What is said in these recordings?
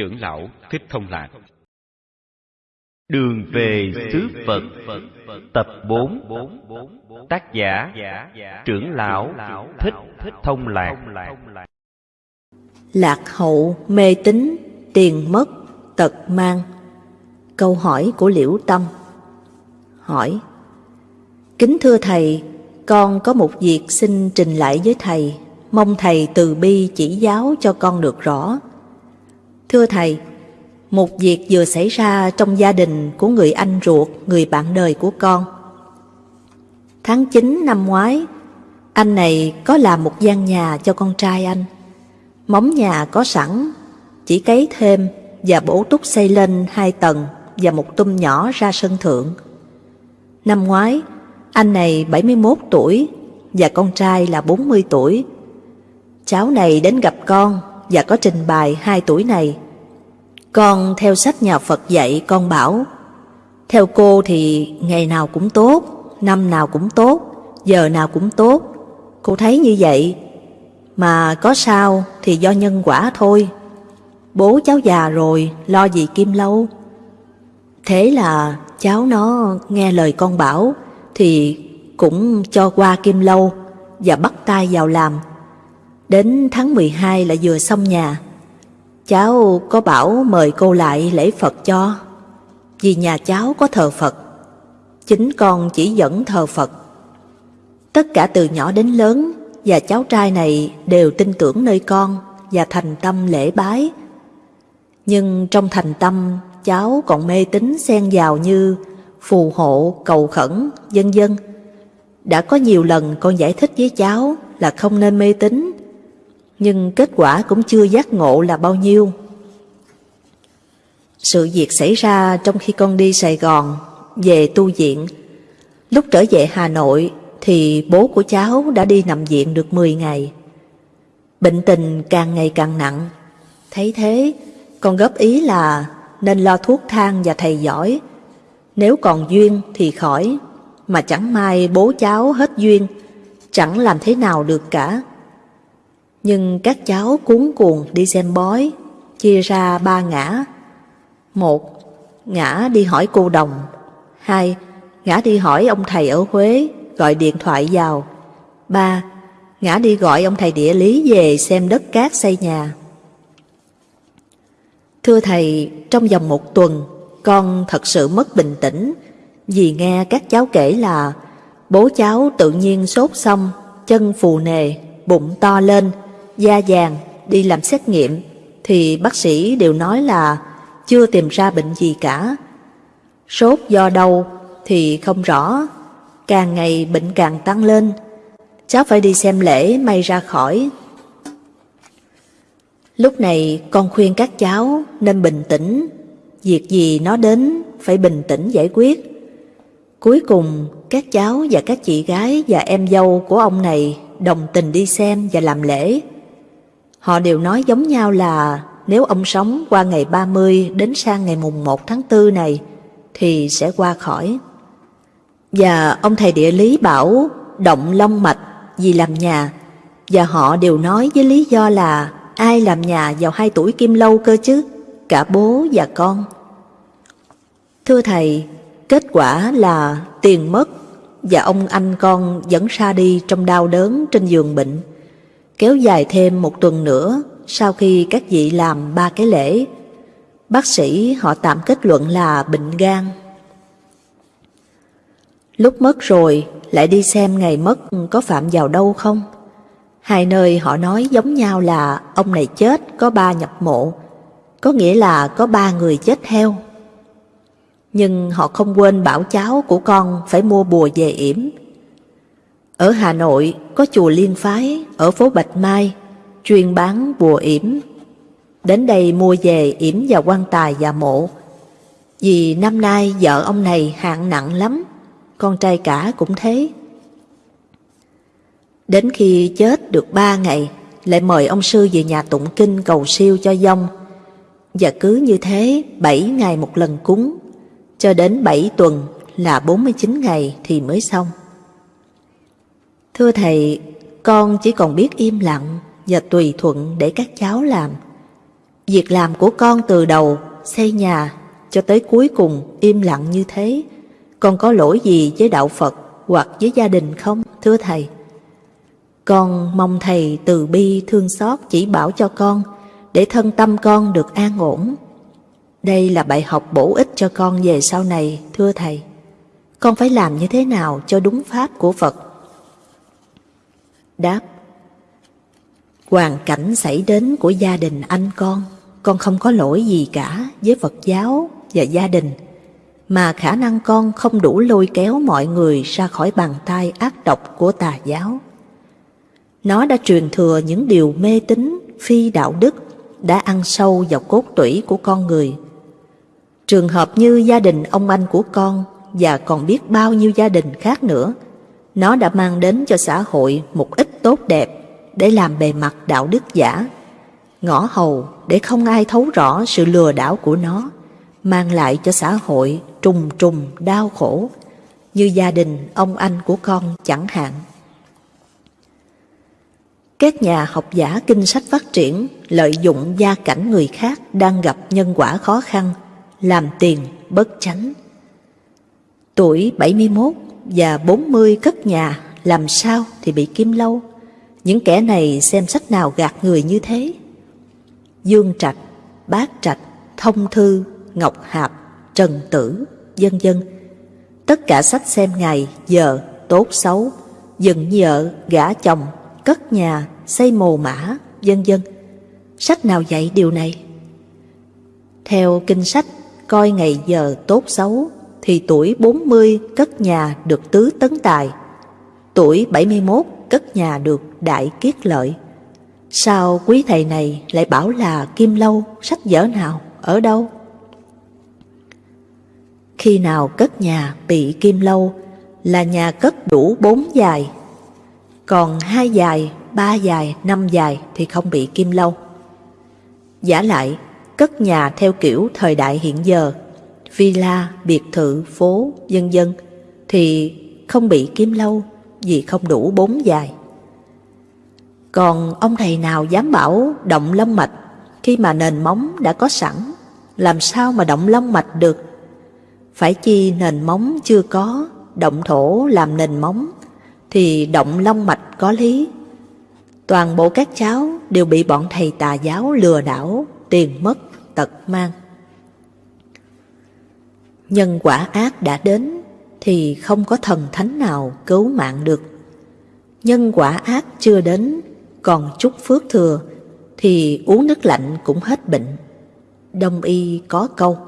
Trưởng lão Thích Thông Lạc. Đường về xứ Phật Tập 4 Tác giả Trưởng lão Thích Thông Lạc. Lạc hậu mê tín Tiền mất Tật mang. Câu hỏi của Liễu Tâm. Hỏi Kính thưa Thầy Con có một việc xin trình lại với Thầy. Mong Thầy từ bi chỉ giáo cho con được rõ Thưa Thầy, Một việc vừa xảy ra trong gia đình của người anh ruột, Người bạn đời của con. Tháng 9 năm ngoái, Anh này có làm một gian nhà cho con trai anh. Móng nhà có sẵn, Chỉ cấy thêm và bổ túc xây lên hai tầng Và một tum nhỏ ra sân thượng. Năm ngoái, Anh này 71 tuổi Và con trai là 40 tuổi. Cháu này đến gặp con và có trình bày hai tuổi này. Con theo sách nhà Phật dạy con bảo, theo cô thì ngày nào cũng tốt, năm nào cũng tốt, giờ nào cũng tốt. Cô thấy như vậy, mà có sao thì do nhân quả thôi. Bố cháu già rồi, lo gì kim lâu. Thế là cháu nó nghe lời con bảo thì cũng cho qua kim lâu và bắt tay vào làm Đến tháng 12 là vừa xong nhà. Cháu có bảo mời cô lại lễ Phật cho, vì nhà cháu có thờ Phật. Chính con chỉ dẫn thờ Phật. Tất cả từ nhỏ đến lớn và cháu trai này đều tin tưởng nơi con và thành tâm lễ bái. Nhưng trong thành tâm cháu còn mê tín xen vào như phù hộ, cầu khẩn, vân vân. Đã có nhiều lần con giải thích với cháu là không nên mê tín nhưng kết quả cũng chưa giác ngộ là bao nhiêu. Sự việc xảy ra trong khi con đi Sài Gòn, về tu viện. Lúc trở về Hà Nội thì bố của cháu đã đi nằm viện được 10 ngày. Bệnh tình càng ngày càng nặng. Thấy thế, con góp ý là nên lo thuốc thang và thầy giỏi. Nếu còn duyên thì khỏi, mà chẳng may bố cháu hết duyên, chẳng làm thế nào được cả. Nhưng các cháu cuốn cuồng đi xem bói, chia ra ba ngã. Một, ngã đi hỏi cô đồng. Hai, ngã đi hỏi ông thầy ở Huế, gọi điện thoại vào. Ba, ngã đi gọi ông thầy địa lý về xem đất cát xây nhà. Thưa thầy, trong vòng một tuần, con thật sự mất bình tĩnh vì nghe các cháu kể là bố cháu tự nhiên sốt xong, chân phù nề, bụng to lên, da vàng đi làm xét nghiệm thì bác sĩ đều nói là chưa tìm ra bệnh gì cả. Sốt do đâu thì không rõ, càng ngày bệnh càng tăng lên. Cháu phải đi xem lễ may ra khỏi. Lúc này con khuyên các cháu nên bình tĩnh, việc gì nó đến phải bình tĩnh giải quyết. Cuối cùng các cháu và các chị gái và em dâu của ông này đồng tình đi xem và làm lễ. Họ đều nói giống nhau là nếu ông sống qua ngày 30 đến sang ngày mùng 1 tháng 4 này thì sẽ qua khỏi. Và ông thầy địa lý bảo động long mạch vì làm nhà và họ đều nói với lý do là ai làm nhà vào hai tuổi kim lâu cơ chứ, cả bố và con. Thưa thầy, kết quả là tiền mất và ông anh con vẫn ra đi trong đau đớn trên giường bệnh kéo dài thêm một tuần nữa sau khi các vị làm ba cái lễ. Bác sĩ họ tạm kết luận là bệnh gan. Lúc mất rồi, lại đi xem ngày mất có phạm vào đâu không? Hai nơi họ nói giống nhau là ông này chết có ba nhập mộ, có nghĩa là có ba người chết theo. Nhưng họ không quên bảo cháu của con phải mua bùa về yểm ở Hà Nội có chùa Liên Phái ở phố Bạch Mai, chuyên bán bùa yểm. Đến đây mua về yểm vào quan tài và mộ. Vì năm nay vợ ông này hạng nặng lắm, con trai cả cũng thế. Đến khi chết được ba ngày, lại mời ông sư về nhà tụng kinh cầu siêu cho dông. Và cứ như thế, bảy ngày một lần cúng, cho đến bảy tuần là 49 ngày thì mới xong. Thưa Thầy, con chỉ còn biết im lặng và tùy thuận để các cháu làm. Việc làm của con từ đầu, xây nhà, cho tới cuối cùng im lặng như thế, con có lỗi gì với đạo Phật hoặc với gia đình không, thưa Thầy? Con mong Thầy từ bi thương xót chỉ bảo cho con, để thân tâm con được an ổn. Đây là bài học bổ ích cho con về sau này, thưa Thầy. Con phải làm như thế nào cho đúng pháp của Phật? Đáp Hoàn cảnh xảy đến của gia đình anh con, con không có lỗi gì cả với Phật giáo và gia đình, mà khả năng con không đủ lôi kéo mọi người ra khỏi bàn tay ác độc của tà giáo. Nó đã truyền thừa những điều mê tín, phi đạo đức, đã ăn sâu vào cốt tủy của con người. Trường hợp như gia đình ông anh của con và còn biết bao nhiêu gia đình khác nữa, nó đã mang đến cho xã hội một ít tốt đẹp để làm bề mặt đạo đức giả, ngõ hầu để không ai thấu rõ sự lừa đảo của nó, mang lại cho xã hội trùng trùng đau khổ, như gia đình ông anh của con chẳng hạn. Các nhà học giả kinh sách phát triển lợi dụng gia cảnh người khác đang gặp nhân quả khó khăn, làm tiền bất chánh. Tuổi 71 và 40 cất nhà làm sao thì bị kim lâu. Những kẻ này xem sách nào gạt người như thế. Dương Trạch, bác Trạch, Thông Thư, Ngọc Hạp, Trần Tử, dân dân. Tất cả sách xem ngày, giờ, tốt xấu, dựng vợ, gả chồng, cất nhà, xây mồ mã, dân dân. Sách nào dạy điều này? Theo kinh sách, coi ngày giờ tốt xấu, thì tuổi 40 cất nhà được tứ tấn tài, tuổi 71 cất nhà được đại kiết lợi. Sao quý thầy này lại bảo là kim lâu, sách vở nào, ở đâu? Khi nào cất nhà bị kim lâu là nhà cất đủ bốn dài, còn hai dài, ba dài, năm dài thì không bị kim lâu. Giả lại, cất nhà theo kiểu thời đại hiện giờ, villa, biệt thự, phố, dân dân, thì không bị kim lâu vì không đủ bốn dài. Còn ông thầy nào dám bảo động lông mạch khi mà nền móng đã có sẵn, làm sao mà động lông mạch được? Phải chi nền móng chưa có, động thổ làm nền móng, thì động lông mạch có lý. Toàn bộ các cháu đều bị bọn thầy tà giáo lừa đảo, tiền mất, tật mang. Nhân quả ác đã đến thì không có thần thánh nào cứu mạng được. Nhân quả ác chưa đến, còn chút phước thừa thì uống nước lạnh cũng hết bệnh. Đông y có câu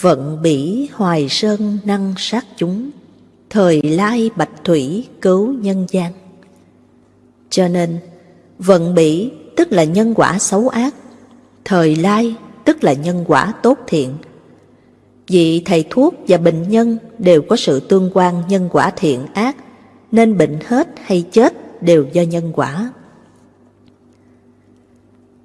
Vận bỉ hoài sơn năng sát chúng, thời lai bạch thủy cứu nhân gian. Cho nên, vận bỉ tức là nhân quả xấu ác, thời lai tức là nhân quả tốt thiện. Vì thầy thuốc và bệnh nhân đều có sự tương quan nhân quả thiện ác, nên bệnh hết hay chết đều do nhân quả.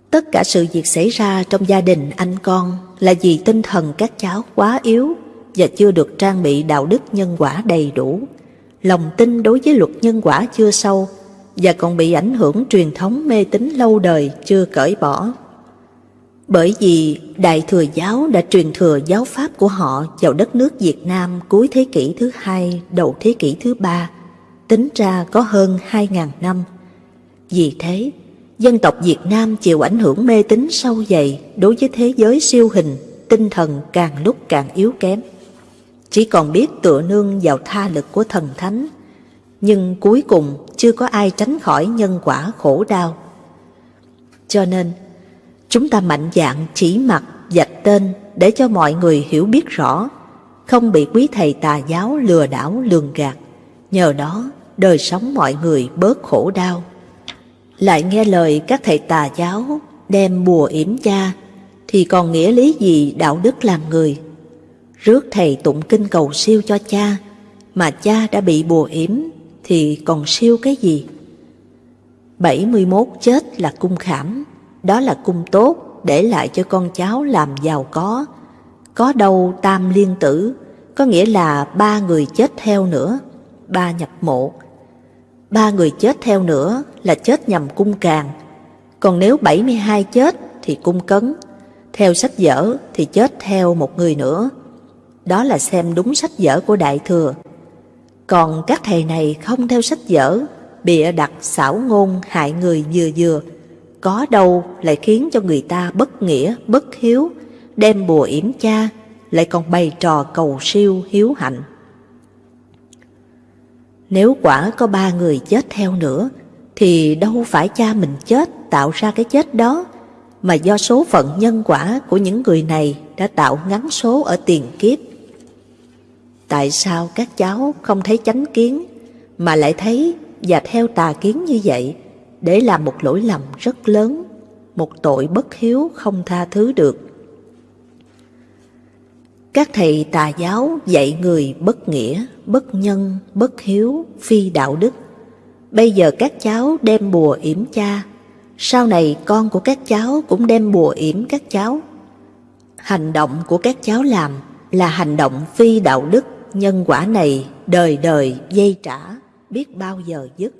Tất cả sự việc xảy ra trong gia đình anh con là vì tinh thần các cháu quá yếu và chưa được trang bị đạo đức nhân quả đầy đủ. Lòng tin đối với luật nhân quả chưa sâu và còn bị ảnh hưởng truyền thống mê tín lâu đời chưa cởi bỏ. Bởi vì Đại Thừa Giáo đã truyền thừa giáo pháp của họ vào đất nước Việt Nam cuối thế kỷ thứ hai, đầu thế kỷ thứ ba, tính ra có hơn 2.000 năm. Vì thế, dân tộc Việt Nam chịu ảnh hưởng mê tín sâu dày đối với thế giới siêu hình, tinh thần càng lúc càng yếu kém. Chỉ còn biết tựa nương vào tha lực của thần thánh, nhưng cuối cùng chưa có ai tránh khỏi nhân quả khổ đau. Cho nên, Chúng ta mạnh dạn chỉ mặt, dạch tên để cho mọi người hiểu biết rõ, không bị quý thầy tà giáo lừa đảo lường gạt. Nhờ đó, đời sống mọi người bớt khổ đau. Lại nghe lời các thầy tà giáo đem bùa yểm cha, thì còn nghĩa lý gì đạo đức làm người? Rước thầy tụng kinh cầu siêu cho cha, mà cha đã bị bùa yểm thì còn siêu cái gì? 71 chết là cung khảm, đó là cung tốt để lại cho con cháu làm giàu có. Có đâu tam liên tử, có nghĩa là ba người chết theo nữa, ba nhập mộ. Ba người chết theo nữa là chết nhằm cung càng. Còn nếu 72 chết thì cung cấn, theo sách vở thì chết theo một người nữa. Đó là xem đúng sách vở của Đại Thừa. Còn các thầy này không theo sách vở, bịa đặt xảo ngôn hại người vừa vừa, có đâu lại khiến cho người ta bất nghĩa, bất hiếu, đem bùa yểm cha, lại còn bày trò cầu siêu hiếu hạnh. Nếu quả có ba người chết theo nữa, thì đâu phải cha mình chết tạo ra cái chết đó, mà do số phận nhân quả của những người này đã tạo ngắn số ở tiền kiếp. Tại sao các cháu không thấy chánh kiến, mà lại thấy và theo tà kiến như vậy, để làm một lỗi lầm rất lớn, một tội bất hiếu không tha thứ được. Các thầy tà giáo dạy người bất nghĩa, bất nhân, bất hiếu, phi đạo đức. Bây giờ các cháu đem bùa yểm cha, sau này con của các cháu cũng đem bùa yểm các cháu. Hành động của các cháu làm là hành động phi đạo đức, nhân quả này đời đời dây trả, biết bao giờ dứt.